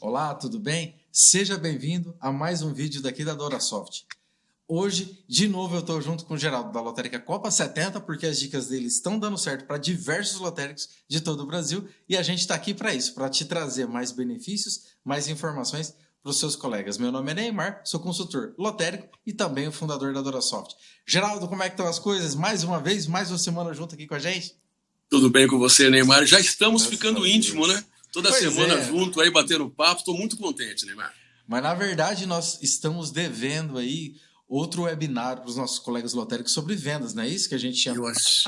Olá, tudo bem? Seja bem-vindo a mais um vídeo daqui da DoraSoft. Hoje, de novo, eu estou junto com o Geraldo da Lotérica Copa 70, porque as dicas dele estão dando certo para diversos lotéricos de todo o Brasil e a gente está aqui para isso, para te trazer mais benefícios, mais informações para os seus colegas. Meu nome é Neymar, sou consultor lotérico e também o fundador da DoraSoft. Geraldo, como é que estão as coisas? Mais uma vez, mais uma semana junto aqui com a gente? Tudo bem com você, Neymar? Já estamos ficando íntimo, né? Toda pois semana é. junto aí, batendo papo. Estou muito contente, Neymar. Mas, na verdade, nós estamos devendo aí outro webinar para os nossos colegas lotéricos sobre vendas, não é isso que a gente chama? Eu, ach...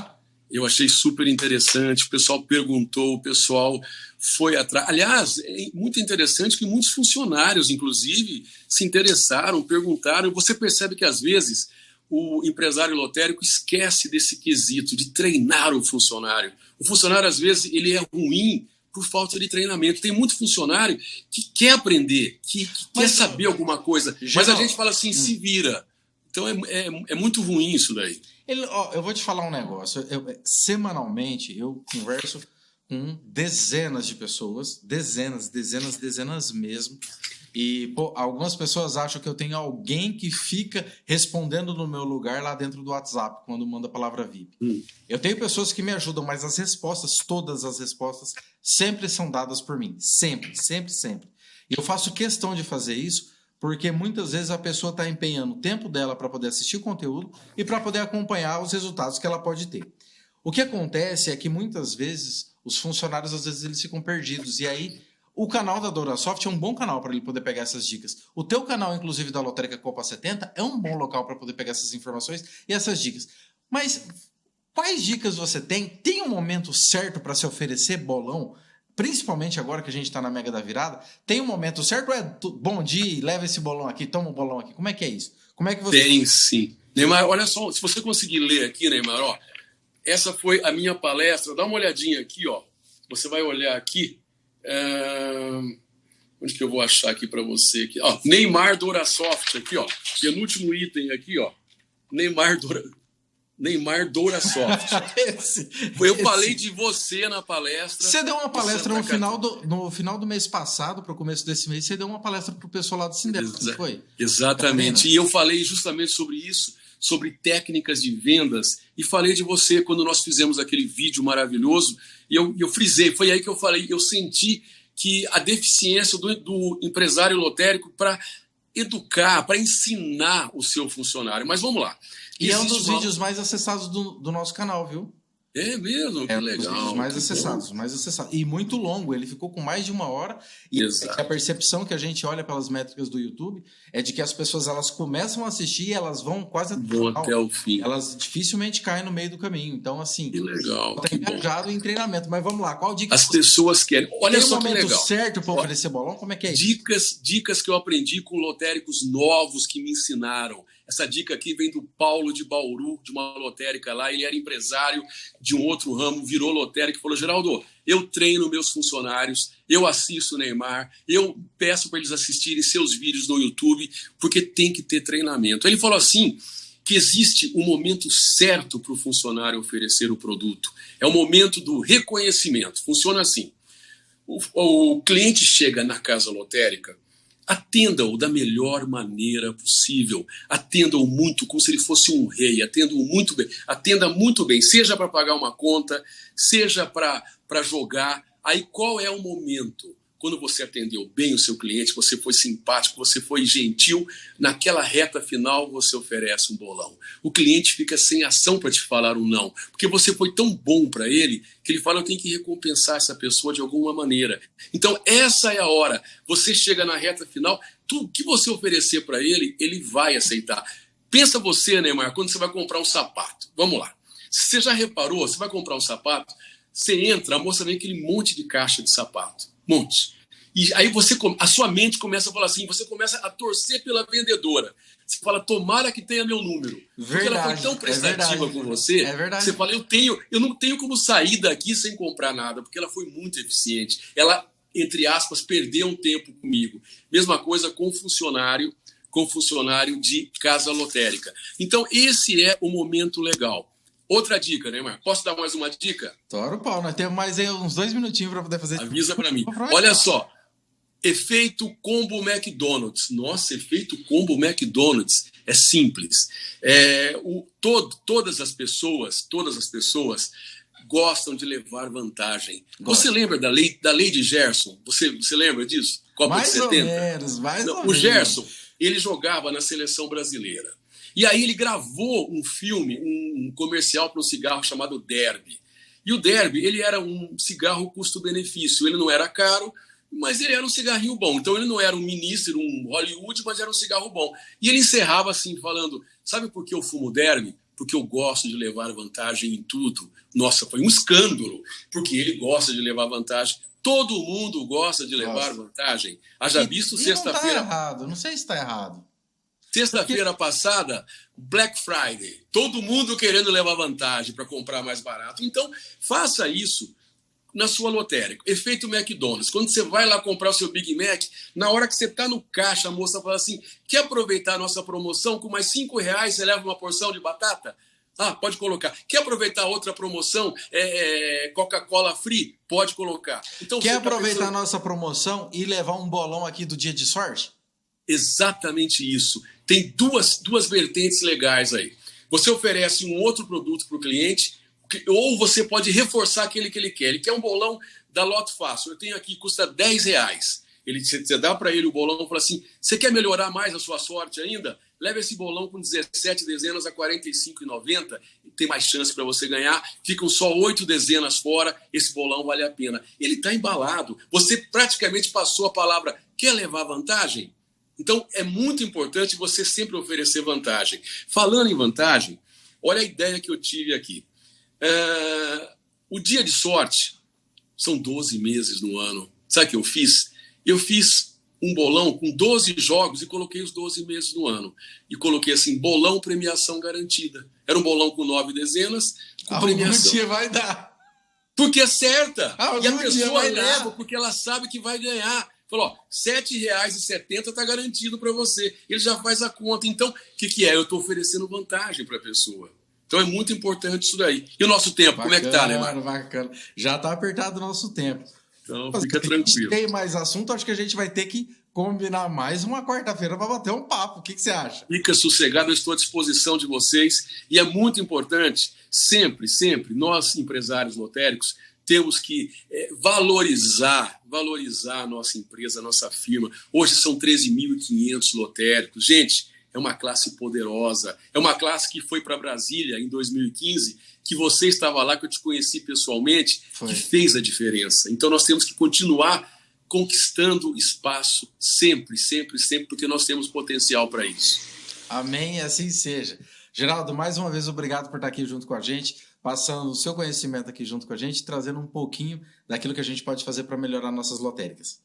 eu achei super interessante, o pessoal perguntou, o pessoal foi atrás. Aliás, é muito interessante que muitos funcionários, inclusive, se interessaram, perguntaram. Você percebe que, às vezes, o empresário lotérico esquece desse quesito de treinar o funcionário. O funcionário, às vezes, ele é ruim por falta de treinamento. Tem muito funcionário que quer aprender, que, que quer saber alguma coisa, mas a gente fala assim, hum. se vira. Então é, é, é muito ruim isso daí. Ele, ó, eu vou te falar um negócio. Eu, semanalmente eu converso com dezenas de pessoas, dezenas, dezenas, dezenas mesmo. E pô, algumas pessoas acham que eu tenho alguém que fica respondendo no meu lugar lá dentro do WhatsApp quando manda a palavra VIP. Hum. Eu tenho pessoas que me ajudam, mas as respostas, todas as respostas, sempre são dadas por mim. Sempre, sempre, sempre. E eu faço questão de fazer isso porque muitas vezes a pessoa está empenhando o tempo dela para poder assistir o conteúdo e para poder acompanhar os resultados que ela pode ter. O que acontece é que muitas vezes os funcionários às vezes eles ficam perdidos e aí o canal da DoraSoft é um bom canal para ele poder pegar essas dicas. O teu canal, inclusive, da Lotérica Copa 70, é um bom local para poder pegar essas informações e essas dicas. Mas quais dicas você tem? Tem um momento certo para se oferecer bolão? Principalmente agora que a gente está na Mega da Virada, tem um momento certo é bom dia, leva esse bolão aqui, toma o um bolão aqui? Como é que é isso? Como é que você... Tem sim. Neymar, olha só, se você conseguir ler aqui, Neymar, ó, essa foi a minha palestra. Dá uma olhadinha aqui, ó. Você vai olhar aqui é... Onde que eu vou achar aqui para você? Aqui? Ó, Neymar Dorasoft, aqui, ó. Penúltimo item aqui, ó. Neymar Dora... Neymar Dourasoft. esse, eu esse. falei de você na palestra. Você deu uma palestra no final, do, no final do mês passado, para o começo desse mês, você deu uma palestra para o pessoal lá do Sindep, Exa foi? Exatamente. E eu falei justamente sobre isso, sobre técnicas de vendas, e falei de você quando nós fizemos aquele vídeo maravilhoso e eu, eu frisei, foi aí que eu falei, eu senti que a deficiência do, do empresário lotérico para educar, para ensinar o seu funcionário. Mas vamos lá. E Existe é um dos uma... vídeos mais acessados do, do nosso canal, viu? É mesmo? Que é legal. Dos mais acessados, bom. mais acessados. E muito longo, ele ficou com mais de uma hora. E Exato. a percepção que a gente olha pelas métricas do YouTube é de que as pessoas elas começam a assistir e elas vão quase vão até o fim. Elas dificilmente caem no meio do caminho. Então, assim, que legal. Tá engajado em treinamento. Mas vamos lá, qual dica? As pessoas querem. Olha Tem só um que legal. certo para oferecer bolão? Como é que é isso? Dicas, dicas que eu aprendi com lotéricos novos que me ensinaram. Essa dica aqui vem do Paulo de Bauru, de uma lotérica lá. Ele era empresário de um outro ramo, virou lotérica e falou: Geraldo, eu treino meus funcionários, eu assisto o Neymar, eu peço para eles assistirem seus vídeos no YouTube, porque tem que ter treinamento. Ele falou assim: que existe um momento certo para o funcionário oferecer o produto. É o momento do reconhecimento. Funciona assim. O, o cliente chega na casa lotérica Atenda-o da melhor maneira possível. Atenda-o muito, como se ele fosse um rei. Atenda-o muito bem. Atenda muito bem, seja para pagar uma conta, seja para jogar. Aí qual é o momento? Quando você atendeu bem o seu cliente, você foi simpático, você foi gentil, naquela reta final você oferece um bolão. O cliente fica sem ação para te falar um não, porque você foi tão bom para ele que ele fala: eu tenho que recompensar essa pessoa de alguma maneira. Então, essa é a hora. Você chega na reta final, tudo que você oferecer para ele, ele vai aceitar. Pensa você, Neymar, quando você vai comprar um sapato. Vamos lá. Você já reparou? Você vai comprar um sapato, você entra, a moça vem aquele monte de caixa de sapato monte. E aí você, a sua mente começa a falar assim, você começa a torcer pela vendedora. Você fala, tomara que tenha meu número. Verdade, Porque ela foi tão é prestativa é com você. É verdade. Você fala, eu tenho, eu não tenho como sair daqui sem comprar nada, porque ela foi muito eficiente. Ela, entre aspas, perdeu um tempo comigo. Mesma coisa com funcionário, com funcionário de casa lotérica. Então, esse é o momento legal. Outra dica, né, Marco? Posso dar mais uma dica? Tora o pau, nós temos mais aí uns dois minutinhos para poder fazer. Avisa para mim. Olha só, Efeito combo McDonald's. Nossa, efeito combo McDonald's. É simples. É, o, todo, todas as pessoas, todas as pessoas gostam de levar vantagem. Gosto. Você lembra da lei, da lei de Gerson? Você, você lembra disso? Copa mais de 70? Ou menos, mais Não, ou o menos. Gerson, ele jogava na seleção brasileira. E aí ele gravou um filme, um comercial para um cigarro chamado Derby. E o Derby, ele era um cigarro custo-benefício. Ele não era caro, mas ele era um cigarrinho bom. Então ele não era um ministro, um Hollywood, mas era um cigarro bom. E ele encerrava assim, falando: Sabe por que eu fumo derby? Porque eu gosto de levar vantagem em tudo. Nossa, foi um escândalo, porque ele gosta de levar vantagem. Todo mundo gosta de levar Nossa. vantagem. Haja visto sexta-feira. Não tá errado, não sei se está errado. Sexta-feira passada, Black Friday. Todo mundo querendo levar vantagem para comprar mais barato. Então, faça isso na sua lotérica. Efeito McDonald's. Quando você vai lá comprar o seu Big Mac, na hora que você está no caixa, a moça fala assim: quer aproveitar a nossa promoção? Com mais cinco reais você leva uma porção de batata? Ah, pode colocar. Quer aproveitar outra promoção? É, é, Coca-Cola Free? Pode colocar. Então, Quer tá aproveitar pensando... a nossa promoção e levar um bolão aqui do dia de sorte? Exatamente isso. Tem duas, duas vertentes legais aí. Você oferece um outro produto para o cliente ou você pode reforçar aquele que ele quer. Ele quer um bolão da Loto Fácil. Eu tenho aqui, custa 10 reais. Ele, você dá para ele o bolão e fala assim: você quer melhorar mais a sua sorte ainda? Leva esse bolão com 17 dezenas a R$ 45,90 tem mais chance para você ganhar. Ficam só oito dezenas fora, esse bolão vale a pena. Ele está embalado. Você praticamente passou a palavra: quer levar vantagem? Então é muito importante você sempre oferecer vantagem. Falando em vantagem, olha a ideia que eu tive aqui. É, o dia de sorte são 12 meses no ano. Sabe o que eu fiz? Eu fiz um bolão com 12 jogos e coloquei os 12 meses no ano. E coloquei assim: bolão premiação garantida. Era um bolão com nove dezenas, com Algum premiação. dia vai dar. Porque acerta. Algum e a pessoa leva dar. porque ela sabe que vai ganhar. Falou, ó, R$ 7,70 está garantido para você. Ele já faz a conta. Então, o que, que é? Eu estou oferecendo vantagem para a pessoa. Então é muito importante isso daí. E o nosso tempo, bacana, como é que tá, Neymar? Bacana. Já está apertado o nosso tempo. Então Mas, fica tranquilo. tem mais assunto, acho que a gente vai ter que combinar mais uma quarta-feira para bater um papo. O que, que você acha? Fica sossegado, eu estou à disposição de vocês. E é muito importante, sempre, sempre, nós empresários lotéricos, temos que é, valorizar, valorizar a nossa empresa, a nossa firma. Hoje são 13.500 lotéricos. Gente, é uma classe poderosa, é uma classe que foi para Brasília em 2015, que você estava lá, que eu te conheci pessoalmente, foi. que fez a diferença. Então nós temos que continuar conquistando espaço sempre, sempre, sempre, porque nós temos potencial para isso. Amém, assim seja. Geraldo, mais uma vez obrigado por estar aqui junto com a gente, passando o seu conhecimento aqui junto com a gente, trazendo um pouquinho daquilo que a gente pode fazer para melhorar nossas lotéricas.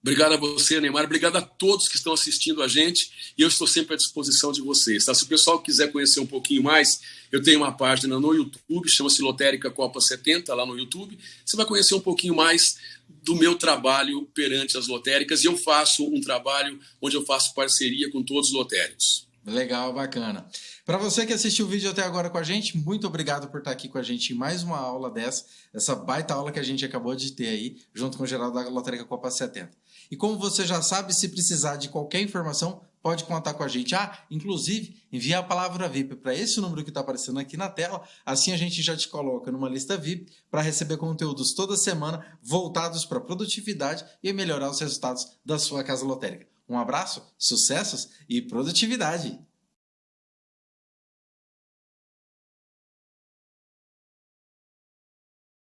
Obrigado a você, Neymar. Obrigado a todos que estão assistindo a gente. E eu estou sempre à disposição de vocês. Tá? Se o pessoal quiser conhecer um pouquinho mais, eu tenho uma página no YouTube, chama-se Lotérica Copa 70, lá no YouTube. Você vai conhecer um pouquinho mais do meu trabalho perante as lotéricas. E eu faço um trabalho onde eu faço parceria com todos os lotéricos. Legal, bacana. Para você que assistiu o vídeo até agora com a gente, muito obrigado por estar aqui com a gente em mais uma aula dessa, essa baita aula que a gente acabou de ter aí, junto com o Geraldo da Lotérica Copa 70. E como você já sabe, se precisar de qualquer informação, pode contar com a gente. Ah, inclusive, envie a palavra VIP para esse número que está aparecendo aqui na tela. Assim a gente já te coloca numa lista VIP para receber conteúdos toda semana voltados para produtividade e melhorar os resultados da sua casa lotérica. Um abraço, sucessos e produtividade!